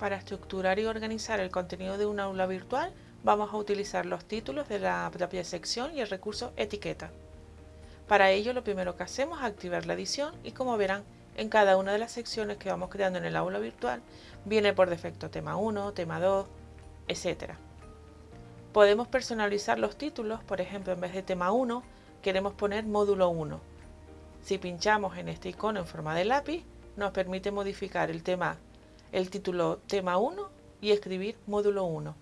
para estructurar y organizar el contenido de un aula virtual vamos a utilizar los títulos de la propia sección y el recurso etiqueta. Para ello lo primero que hacemos es activar la edición y como verán en cada una de las secciones que vamos creando en el aula virtual viene por defecto tema 1, tema 2, etc. Podemos personalizar los títulos, por ejemplo en vez de tema 1 queremos poner módulo 1. Si pinchamos en este icono en forma de lápiz nos permite modificar el tema, el título tema 1 y escribir módulo 1.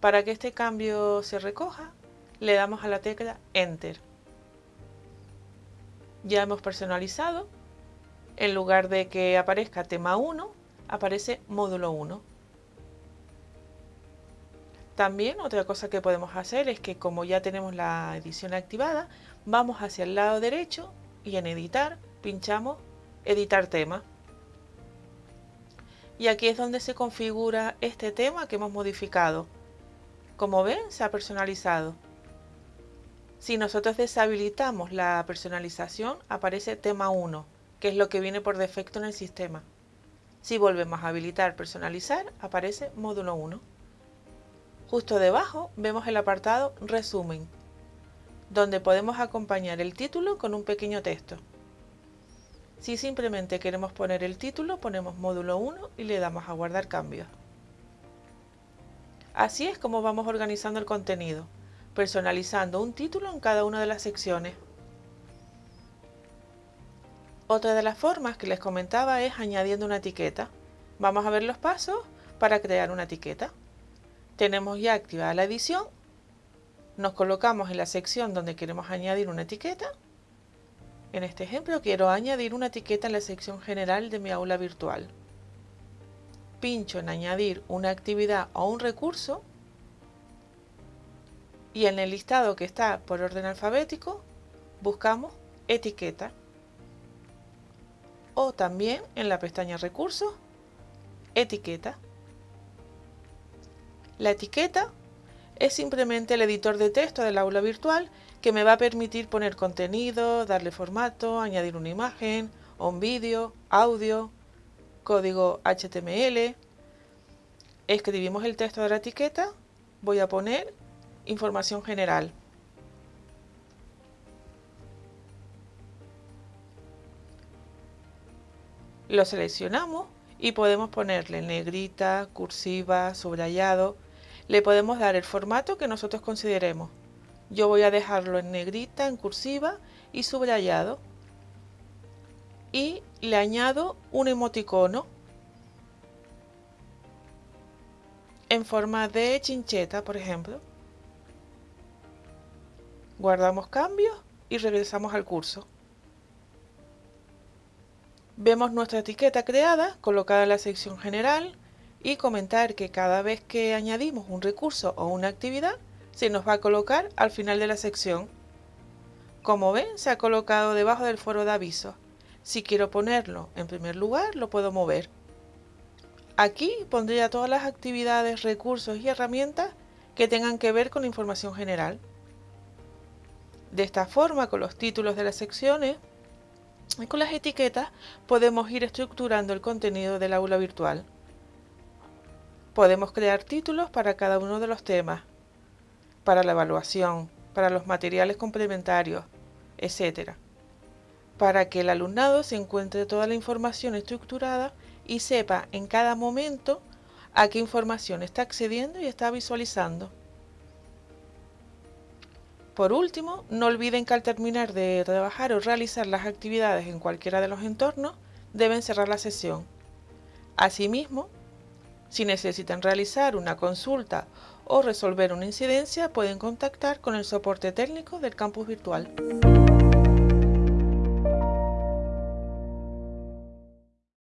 Para que este cambio se recoja, le damos a la tecla Enter. Ya hemos personalizado. En lugar de que aparezca tema 1, aparece módulo 1. También otra cosa que podemos hacer es que como ya tenemos la edición activada, vamos hacia el lado derecho y en editar pinchamos editar tema. Y aquí es donde se configura este tema que hemos modificado. Como ven, se ha personalizado. Si nosotros deshabilitamos la personalización, aparece tema 1, que es lo que viene por defecto en el sistema. Si volvemos a habilitar personalizar, aparece módulo 1. Justo debajo vemos el apartado resumen, donde podemos acompañar el título con un pequeño texto. Si simplemente queremos poner el título, ponemos módulo 1 y le damos a guardar cambios. Así es como vamos organizando el contenido, personalizando un título en cada una de las secciones. Otra de las formas que les comentaba es añadiendo una etiqueta. Vamos a ver los pasos para crear una etiqueta. Tenemos ya activada la edición, nos colocamos en la sección donde queremos añadir una etiqueta en este ejemplo quiero añadir una etiqueta en la sección general de mi aula virtual. Pincho en añadir una actividad o un recurso y en el listado que está por orden alfabético buscamos etiqueta o también en la pestaña recursos etiqueta. La etiqueta es simplemente el editor de texto del aula virtual que me va a permitir poner contenido, darle formato, añadir una imagen, un vídeo, audio, código HTML. Escribimos el texto de la etiqueta, voy a poner información general. Lo seleccionamos y podemos ponerle negrita, cursiva, subrayado. Le podemos dar el formato que nosotros consideremos. Yo voy a dejarlo en negrita, en cursiva y subrayado. Y le añado un emoticono en forma de chincheta, por ejemplo. Guardamos cambios y regresamos al curso. Vemos nuestra etiqueta creada, colocada en la sección general y comentar que cada vez que añadimos un recurso o una actividad, se nos va a colocar al final de la sección. Como ven, se ha colocado debajo del foro de aviso. Si quiero ponerlo en primer lugar, lo puedo mover. Aquí pondría todas las actividades, recursos y herramientas que tengan que ver con información general. De esta forma, con los títulos de las secciones y con las etiquetas, podemos ir estructurando el contenido del aula virtual. Podemos crear títulos para cada uno de los temas, para la evaluación, para los materiales complementarios, etc. Para que el alumnado se encuentre toda la información estructurada y sepa en cada momento a qué información está accediendo y está visualizando. Por último, no olviden que al terminar de trabajar o realizar las actividades en cualquiera de los entornos, deben cerrar la sesión. Asimismo, si necesitan realizar una consulta o resolver una incidencia, pueden contactar con el soporte técnico del campus virtual.